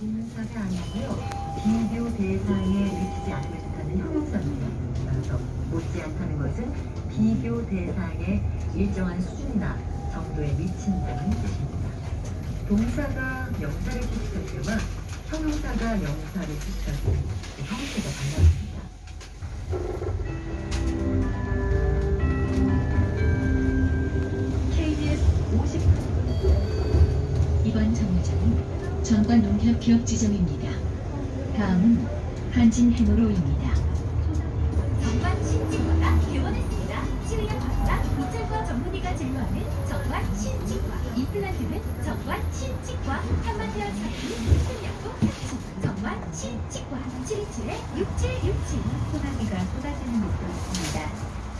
동사가 아니고요. 비교 대상에 미치지 않으면 좋다는 형용사입니다. 따라서 못지않다는 것은 비교 대상에 일정한 수준이나 정도에 미친다는 뜻입니다. 동사가 명사를 뜻할 때와 형용사가 명사를 뜻할 때 형태가 달라집니다. KBS 50 이번 정류장은 전관 농협 기업 지점입니다. 다음은 한진 해무로입니다. 정관 신치과가 개원했습니다. 치료약 박사 이철과 전문의가 진료하는 정관 신치과. 임플란트는 정관 신치과. 한마디어 차기 수술약도 같이. 정관 신치과. 727-6767. 소나기가 쏟아지는 있습니다.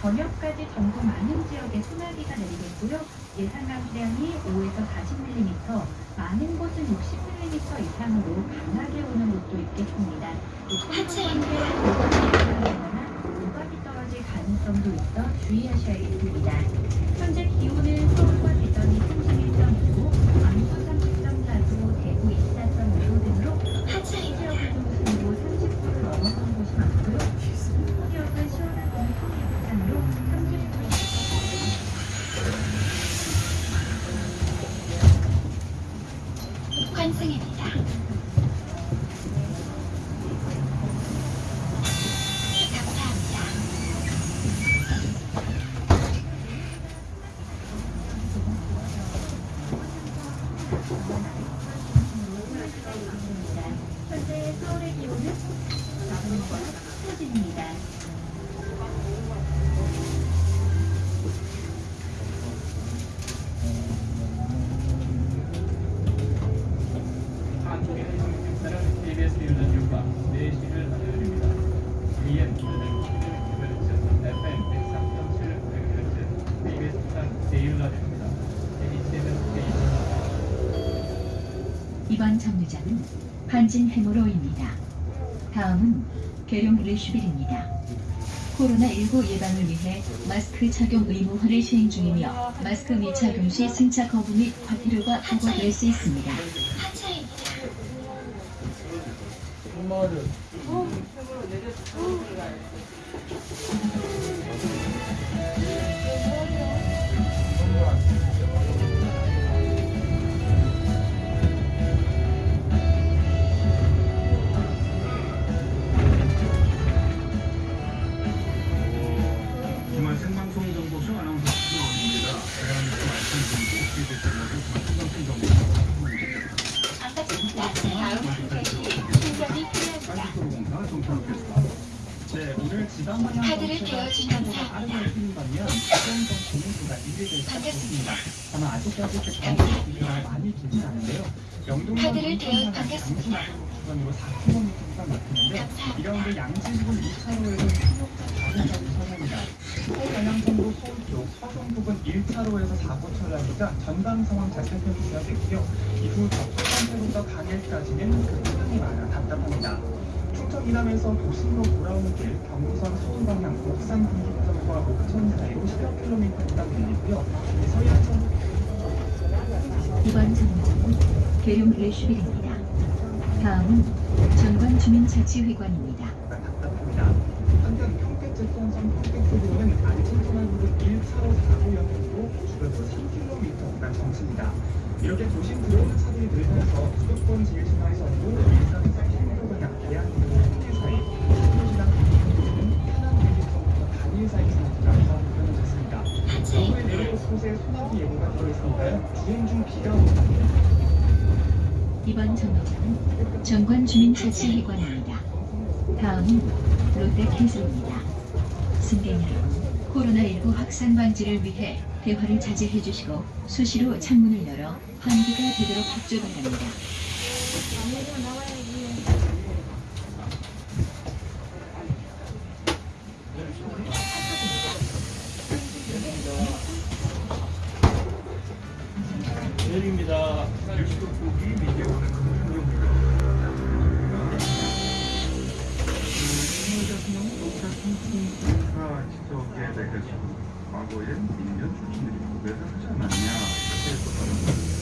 저녁까지 전국 많은 지역에 소나기가 내리겠고요. 예상 강수량이 5에서 40mm, 많은 곳은 60mm 이상으로 강하게 오는 곳도 있겠습니다. 하차입니다. 우박이 떨어질 가능성도 있어 주의하셔야 겠습니다. 현재 기온은 서울과 대전이 31.5도, 광주 30.4도, 대구 24.5도 등으로 하차입니다. 그리고 30도를 넘어선 곳이 많고요. 지역은 시원한 동풍이 바탕으로 30도 환승입니다. 감사합니다. 현재 서울의 기온은 나무과 소진입니다. 이번 정류장은 한진 해무로입니다. 다음은 계룡 르슈빌입니다. 코로나19 예방을 위해 마스크 착용 의무화를 시행 중이며 마스크 미착용 시 승차 거부 및 과태료가 부과될 수 있습니다. 주말 카드를 대여주신 감사합니다. 빠르게 풀린다면 수정 정보수가 1위를 찾습니다. 다만 아직까지 그 정보수가 많이 길지 않은데요. 영동 카드를 대여 받겠습니다. 구간으로 4km가 막히는데 이 가운데 양지부근 2차로에서 충격자 자동차도 차량이다. 서울 쪽 서종 부근 1차로에서 사고 철량이자 전방 상황 잘 살펴주셔야 되고요. 이후 접촉 상태로부터 강일까지는 급차량이 많아 답답합니다. 충청 이남에서 도심으로 돌아오는 길 경부선 서울 방향 옥산 분기점과 옥천 사이로 10여 킬로미터 구간 밀리고요. 서해안선 이번 정류장은 계룡 르슈빌입니다. 다음은 전관 주민자치회관입니다. 답답합니다. 한편 평택제천선 평택부근은 안친천안부근 1차로 사고 영향으로 주변으로 3km 구간 정체입니다. 이렇게 도심 들어오는 차들이 늘면서 수도권 지일신화에서도 일산 이번 정류장은 전관 주민자치회관입니다. 다음은 롯데캐슬입니다. 승객 여러분, 코로나19 확산 방지를 위해 대화를 자제해 주시고 수시로 창문을 열어 환기가 되도록 협조 바랍니다. 감사합니다. 시적에 대해서 과거에 민변 출신들이 고백을 하지 않았냐 그래서